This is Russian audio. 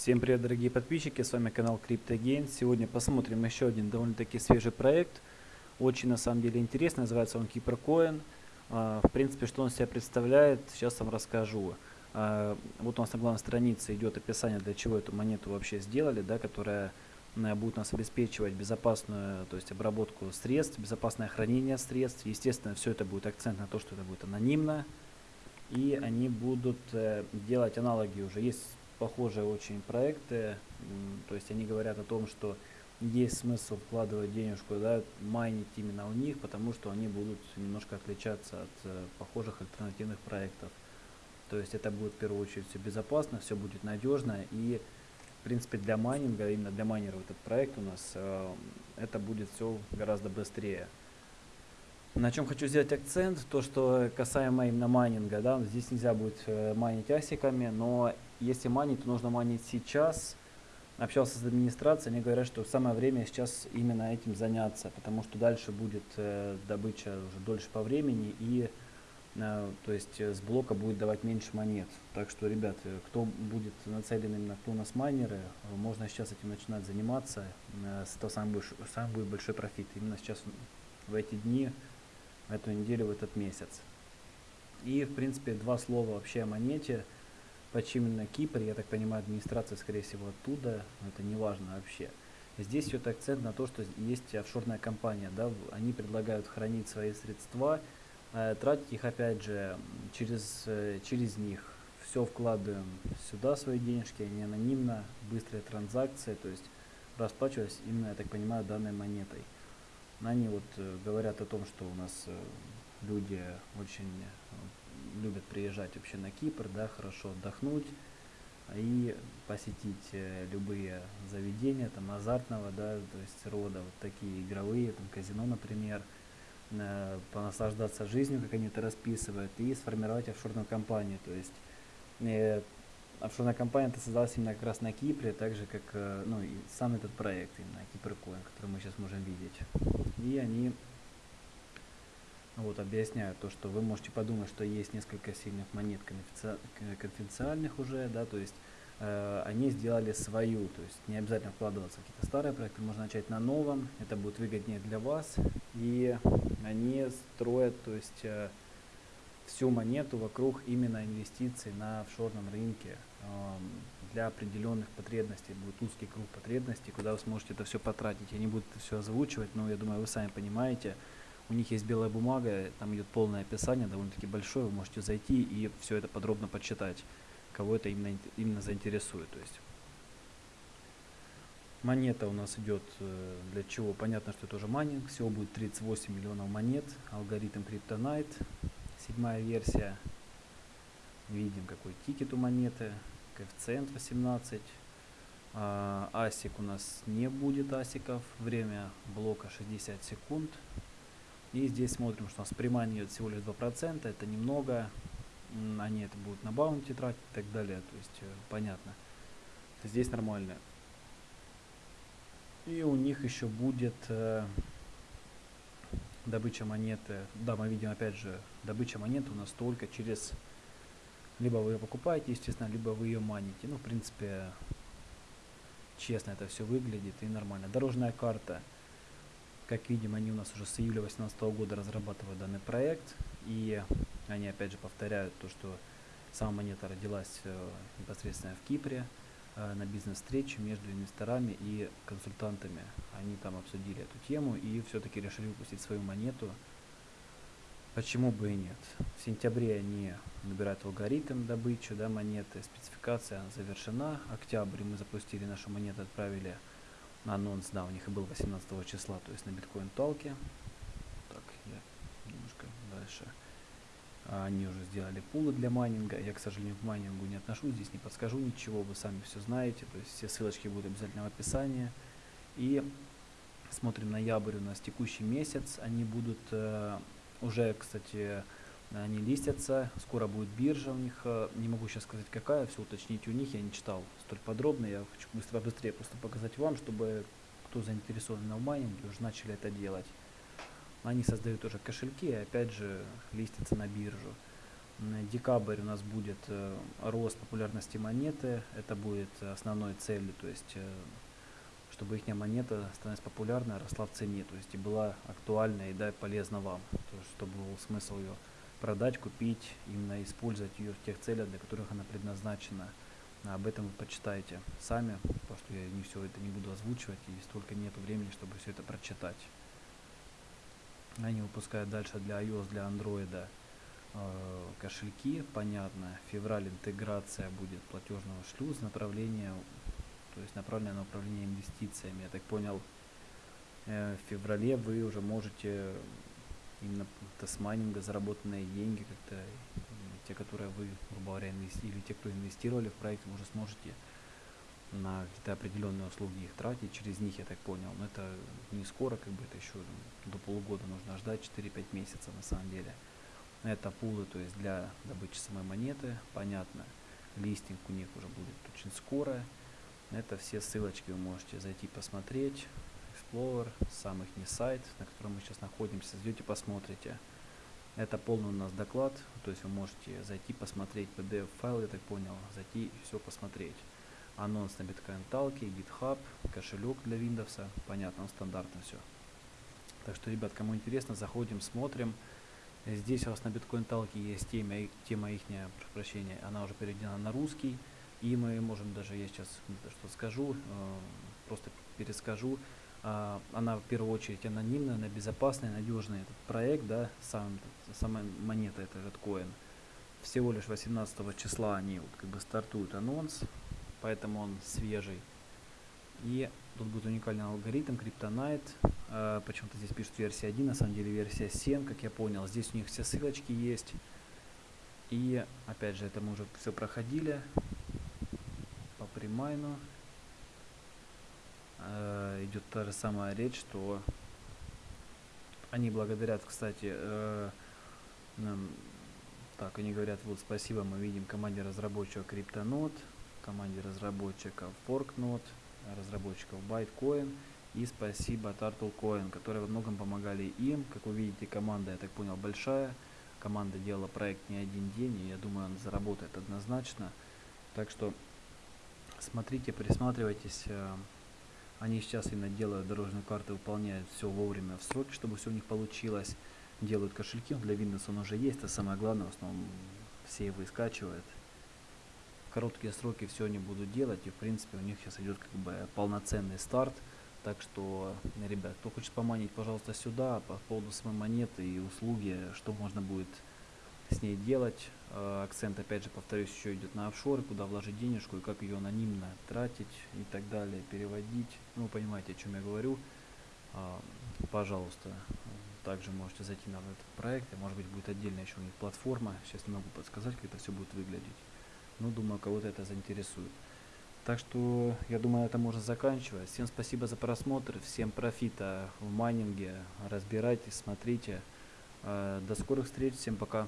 Всем привет, дорогие подписчики, с вами канал CryptoGain. Сегодня посмотрим еще один довольно-таки свежий проект. Очень на самом деле интересный, называется он KeeperCoin. А, в принципе, что он себя представляет, сейчас вам расскажу. А, вот у нас на главной странице идет описание, для чего эту монету вообще сделали, да, которая будет нас обеспечивать безопасную то есть обработку средств, безопасное хранение средств. Естественно, все это будет акцент на то, что это будет анонимно. И они будут э, делать аналоги уже. Есть похожие очень проекты, то есть они говорят о том, что есть смысл вкладывать денежку, да, майнить именно у них, потому что они будут немножко отличаться от э, похожих альтернативных проектов. То есть это будет в первую очередь все безопасно, все будет надежно и в принципе для майнинга, именно для майнеров этот проект у нас, э, это будет все гораздо быстрее. На чем хочу сделать акцент, то что касаемо именно майнинга, да, здесь нельзя будет э, майнить асиками, но если манить, то нужно манить сейчас. Общался с администрацией, они говорят, что самое время сейчас именно этим заняться, потому что дальше будет э, добыча уже дольше по времени и э, то есть э, с блока будет давать меньше монет. Так что, ребят, э, кто будет нацелен именно, кто у нас майнеры, э, можно сейчас этим начинать заниматься, э, того самый, большой, самый будет большой профит. Именно сейчас в эти дни, в эту неделю, в этот месяц. И, в принципе, два слова вообще о монете – Почему именно Кипр, я так понимаю, администрация, скорее всего, оттуда, но это не важно вообще. Здесь идет акцент на то, что есть офшорная компания, да, они предлагают хранить свои средства, э, тратить их опять же через, э, через них. Все вкладываем сюда свои денежки, они анонимно, быстрая транзакция, то есть расплачиваясь именно, я так понимаю, данной монетой. Они вот э, говорят о том, что у нас люди очень любят приезжать вообще на Кипр, да, хорошо отдохнуть и посетить э, любые заведения там азартного, да, то есть рода, вот такие игровые, там казино, например, понаслаждаться жизнью, как они это расписывают, и сформировать офшорную компанию, то есть э, офшорная компания это создалась именно как раз на Кипре, так же как, э, ну, и сам этот проект, именно Кипркоин, который мы сейчас можем видеть. И они вот, объясняю то, что вы можете подумать, что есть несколько сильных монет конфиденциальных уже, да, то есть э, они сделали свою, то есть не обязательно вкладываться в какие-то старые проекты, можно начать на новом, это будет выгоднее для вас, и они строят, то есть э, всю монету вокруг именно инвестиций на офшорном рынке э, для определенных потребностей, будет узкий круг потребностей, куда вы сможете это все потратить. Я не буду это все озвучивать, но я думаю, вы сами понимаете, у них есть белая бумага, там идет полное описание, довольно-таки большое, вы можете зайти и все это подробно почитать, кого это именно, именно заинтересует. То есть монета у нас идет э, для чего? Понятно, что это уже майнинг, всего будет 38 миллионов монет, алгоритм CryptoNight, седьмая версия. Видим какой тикер у монеты, коэффициент 18. А, асик у нас не будет асиков, время блока 60 секунд. И здесь смотрим, что у нас premine идет всего лишь 2%, это немного. Они это будут на bounty тратить и так далее. То есть, э, понятно. Здесь нормально. И у них еще будет э, добыча монеты. Да, мы видим опять же, добыча монеты у нас только через... Либо вы ее покупаете, естественно, либо вы ее маните. Ну, в принципе, честно это все выглядит и нормально. Дорожная карта. Как видим, они у нас уже с июля 2018 года разрабатывают данный проект. И они опять же повторяют то, что сама монета родилась э, непосредственно в Кипре э, на бизнес-встрече между инвесторами и консультантами. Они там обсудили эту тему и все-таки решили выпустить свою монету. Почему бы и нет? В сентябре они набирают алгоритм добычи да, монеты, спецификация завершена. Октябрь мы запустили нашу монету, отправили анонс, да, у них и был 18 числа, то есть на биткоин толке. Так, я немножко дальше. А, они уже сделали пулы для майнинга. Я, к сожалению, к майнингу не отношусь, здесь не подскажу ничего, вы сами все знаете. То есть все ссылочки будут обязательно в описании. И смотрим ноябрь у нас текущий месяц. Они будут э, уже, кстати, они листятся, скоро будет биржа у них, э, не могу сейчас сказать какая, все уточнить у них, я не читал столь подробно, я хочу быстро, быстрее просто показать вам, чтобы кто заинтересован в майнинге, уже начали это делать. Они создают уже кошельки и опять же листятся на биржу. М, Декабрь у нас будет э, рост популярности монеты. Это будет основной целью, то есть э, чтобы их монета становилась популярной, росла в цене, то есть и была актуальна и да, полезна вам, то чтобы был смысл ее продать, купить, именно использовать ее в тех целях, для которых она предназначена. Об этом вы почитайте сами, потому что я не все это не буду озвучивать, и столько нет времени, чтобы все это прочитать. Они выпускают дальше для iOS, для Android э, кошельки, понятно. Февраль интеграция будет платежного шлюза, направление, то есть направленное на управление инвестициями. Я так понял, э, в феврале вы уже можете именно т- с майнинга заработанные деньги как-то, те, которые вы, грубо говоря, инвести- или те, кто инвестировали в проект, вы уже сможете на какие-то определенные услуги их тратить, через них, я так понял. Но это не скоро, как бы это еще до полугода нужно ждать, 4-5 месяцев на самом деле. Это пулы, то есть для добычи самой монеты, понятно. Листинг у них уже будет очень скоро. Это все ссылочки вы можете зайти посмотреть. Explorer, сам их не сайт, на котором мы сейчас находимся, зайдете, посмотрите. Это полный у нас доклад, то есть вы можете зайти посмотреть PDF файл, я так понял, зайти и все посмотреть. Анонс на биткоин талке, GitHub, кошелек для Windows, понятно, стандартно все. Так что, ребят, кому интересно, заходим, смотрим. Здесь у вас на биткоин талке есть тема, тема их, прошу прощения, она уже переведена на русский. И мы можем даже, я сейчас что скажу, э, просто перескажу. А, Она в первую очередь анонимная, она безопасная, надежная. Этот проект, да, сам, сама монета, это этот коин. Всего лишь 18 числа они вот как бы стартуют анонс, поэтому он свежий. И тут будет уникальный алгоритм Kryptonite. Э, Почему-то здесь пишут версия 1, на самом деле версия 7, как я понял. Здесь у них все ссылочки есть. И опять же, это мы уже все проходили по примайну. Э, Идет та же самая речь, что они благодарят, кстати, э, нам- так, они говорят, вот спасибо, мы видим команде разработчиков CryptoNode, команде разработчиков ForkNode, разработчиков Bytecoin и спасибо TurtleCoin, которые во многом помогали им. Как вы видите, команда, я так понял, большая. Команда делала проект не один день, и я думаю, он заработает однозначно. Так что смотрите, присматривайтесь. Они сейчас именно делают дорожную карту, выполняют все вовремя в сроки, чтобы все у них получилось. Делают кошельки, для Windows он уже есть, это самое главное, в основном все его и скачивают. В короткие сроки все они будут делать, и в принципе у них сейчас идет как бы полноценный старт. Так что, ребят, кто хочет поманить, пожалуйста, сюда по поводу самой монеты и услуги, что можно будет с ней делать. Э, Акцент, опять же, повторюсь, еще идет на офшоры, куда вложить денежку и как ее анонимно тратить и так далее, переводить. Ну, понимаете, о чем я говорю. А, Пожалуйста, также можете зайти на этот проект, и, может быть, будет отдельная еще у них платформа. Сейчас не могу подсказать, как это все будет выглядеть. Ну, думаю, кого-то это заинтересует. Так что, я думаю, это можно заканчивать. Всем спасибо за просмотр, всем профита в майнинге. Разбирайтесь, смотрите. Э, До скорых встреч, всем пока.